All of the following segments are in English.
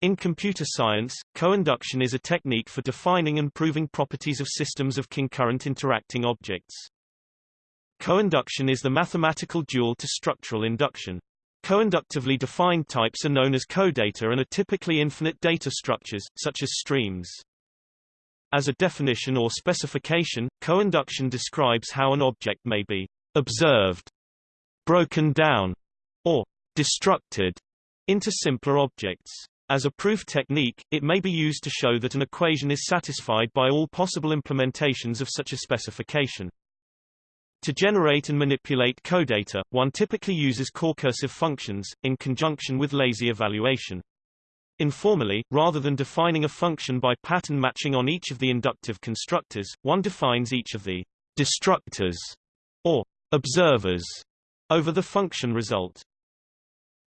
In computer science, co-induction is a technique for defining and proving properties of systems of concurrent interacting objects. Co-induction is the mathematical dual to structural induction. Co-inductively defined types are known as codata and are typically infinite data structures, such as streams. As a definition or specification, co-induction describes how an object may be observed, broken down, or destructed into simpler objects. As a proof technique, it may be used to show that an equation is satisfied by all possible implementations of such a specification. To generate and manipulate codata, one typically uses corecursive functions, in conjunction with lazy evaluation. Informally, rather than defining a function by pattern matching on each of the inductive constructors, one defines each of the destructors, or observers, over the function result.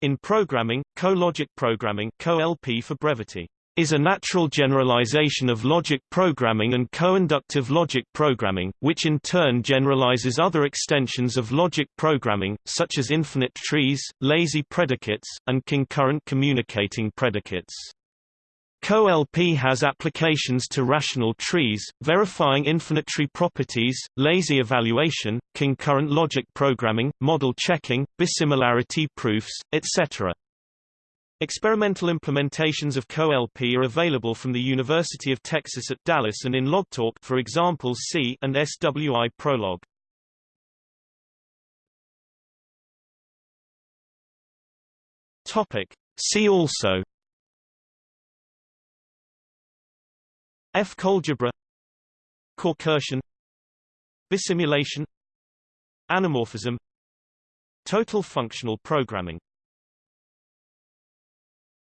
In programming, co-logic programming co-LP for brevity, is a natural generalization of logic programming and co-inductive logic programming, which in turn generalizes other extensions of logic programming, such as infinite trees, lazy predicates, and concurrent communicating predicates. CoLP has applications to rational trees, verifying infinite tree properties, lazy evaluation, concurrent logic programming, model checking, bisimilarity proofs, etc. Experimental implementations of CoLP are available from the University of Texas at Dallas and in LogTalk for examples C and SWI Prolog. Topic. See also F-Coalgebra Corecursion Bisimulation Anamorphism Total functional programming